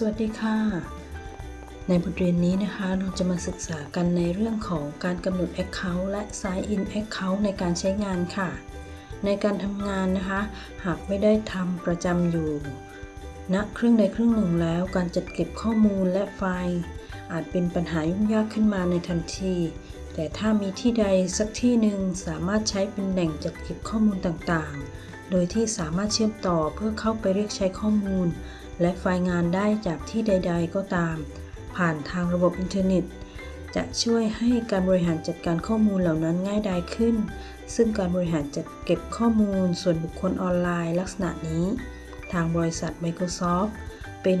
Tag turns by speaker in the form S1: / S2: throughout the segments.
S1: สวัสดีค่ะ ในบทเรียนนี้นะคะ เราจะมาศึกษากันในเรื่องของการกำหนด Account และ Sign in Account ในการใช้งานค่ะ ในการทำงานนะคะ หากไม่ได้ทำประจำอยู่ณนะเครื่องใดเครื่องหนึ่งแล้ว การจัดเก็บข้อมูลและไฟล์ อาจเป็นปัญหายุ่งยากขึ้นมาในทันที แต่ถ้ามีที่ใดสักที่หนึ่งสามารถใช้เป็นแหล่งจัดเก็บข้อมูลต่างๆ โดยที่สามารถเชื่อมต่อเพื่อเข้าไปเรียกใช้ข้อมูล และไฟล์งานได้จากที่ใด ๆ ก็ตาม ผ่านทางระบบอินเทอร์เน็ต จะช่วยให้การบริหารจัดการข้อมูลเหล่านั้นง่ายดายขึ้น ซึ่งการบริหารจัดเก็บข้อมูลส่วนบุคคลออนไลน์ลักษณะนี้ ทางบริษัท Microsoft เป็น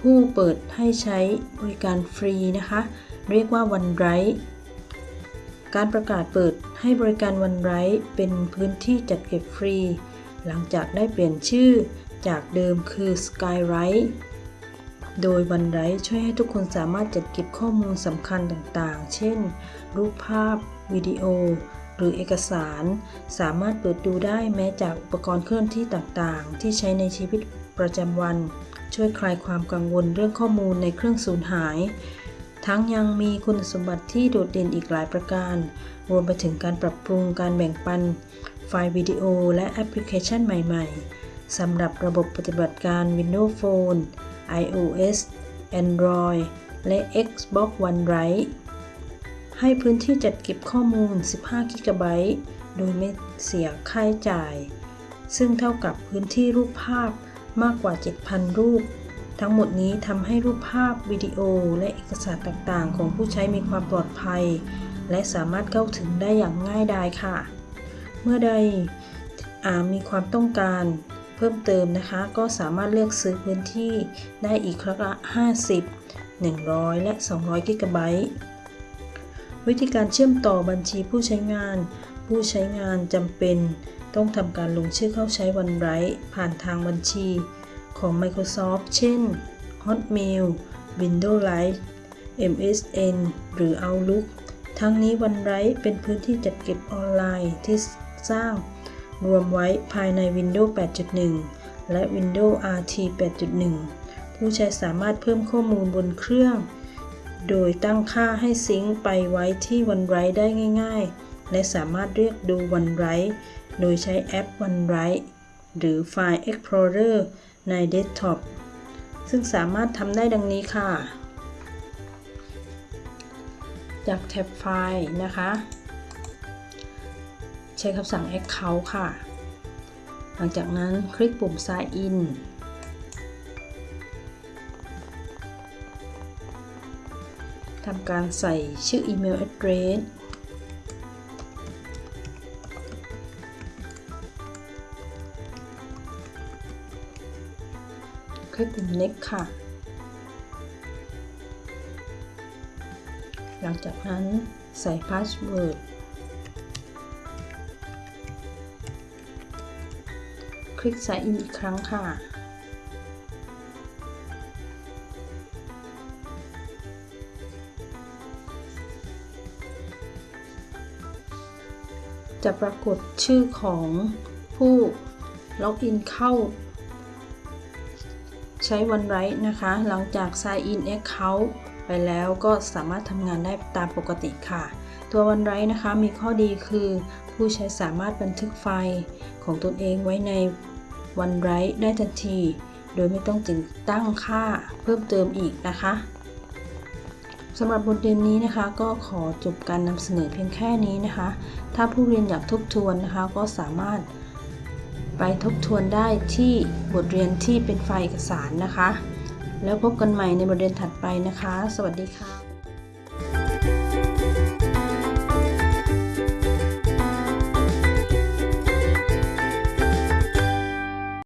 S1: ผู้เปิดให้ใช้บริการฟรีนะคะ เรียกว่า OneDrive การประกาศเปิดให้บริการ OneDrive เป็นพื้นที่จัดเก็บฟรี หลังจากได้เปลี่ยนชื่อ จากเดิมคือ Skywrite โดย OneDrive ช่วยให้ทุกคนสามารถจัดเก็บข้อมูลสำคัญต่างๆ เช่น รูปภาพ วิดีโอ หรือเอกสาร สามารถเปิดดูได้แม้จากอุปกรณ์เคลื่อนที่ต่างๆ ที่ใช้ในชีวิตประจำวัน ช่วยคลายความกังวลเรื่องข้อมูลในเครื่องสูญหาย ทั้งยังมีคุณสมบัติที่โดดเด่นอีกหลายประการ รวมไปถึงการปรับปรุงการแบ่งปัน ไฟล์วิดีโอ และแอปพลิเคชันใหม่ ๆ สำหรับระบบปฏิบัติการ Windows Phone iOS Android และ Xbox One Drive ให้พื้นที่จัดเก็บข้อมูล 15กิกะไบต์โดยไม่เสียค่าใช้จ่าย ซึ่งเท่ากับพื้นที่รูปภาพมากกว่า 7,000 รูป ทั้งหมดนี้ทำให้รูปภาพวิดีโอ และเอกสารต่างๆ ของผู้ใช้มีความปลอดภัย และสามารถเข้าถึงได้อย่างง่ายดายค่ะ เมื่อใดมีความต้องการ เพิ่มเติมนะคะ ก็สามารถเลือกซื้อพื้นที่ได้อีกครั้งละ 50 100 และ 200 กิกะไบต์วิธีการเชื่อมต่อบัญชีผู้ใช้งาน ผู้ใช้งานจำเป็น ต้องทำการลงชื่อเข้าใช้ OneDrive ผ่านทางบัญชีของ Microsoft เช่น Hotmail Windows Live MSN หรือ Outlook ทั้งนี้ OneDrive เป็นพื้นที่จัดเก็บออนไลน์ที่สร้าง รวมไว้ภายใน Windows 8.1 และ Windows RT 8.1 ผู้ใช้สามารถเพิ่มข้อมูลบนเครื่อง โดยตั้งค่าให้ซิงค์ไปไว้ที่ OneDrive ได้ง่ายๆ และสามารถเรียกดู OneDrive โดยใช้แอป OneDrive หรือ File Explorer ในเดสก์ท็อป ซึ่งสามารถทำได้ดังนี้ค่ะ จากแท็บไฟล์นะคะ ใช้คำสั่ง Account ค่ะ หลังจากนั้นคลิกปุ่ม Sign in ทำการใส่ชื่อ email address คลิกปุ่ม next ค่ะ หลังจากนั้นใส่ password คลิก sign in อีกครั้งค่ะ จะปรากฏชื่อของผู้ล็อกอินเข้า ใช้ OneDrive นะคะ หลังจาก Sign in Account ไปแล้วก็สามารถทำงานได้ตามปกติค่ะ ตัว OneDrive นะคะมีข้อดีคือ ผู้ใช้สามารถบันทึกไฟล์ของตนเองไว้ใน OneDrive ได้ทันที โดยไม่ต้องติดตั้งค่าเพิ่มเติมอีกนะคะสำหรับบทเรียนนี้นะคะ ก็ขอจบการนำเสนอเพียงแค่นี้นะคะ ถ้าผู้เรียนอยากทบทวนนะคะ ก็สามารถไปทบทวนได้ที่บทเรียนที่เป็นไฟล์เอกสารนะคะ แล้วพบกันใหม่ในบทเรียนถัดไปนะคะ สวัสดีค่ะ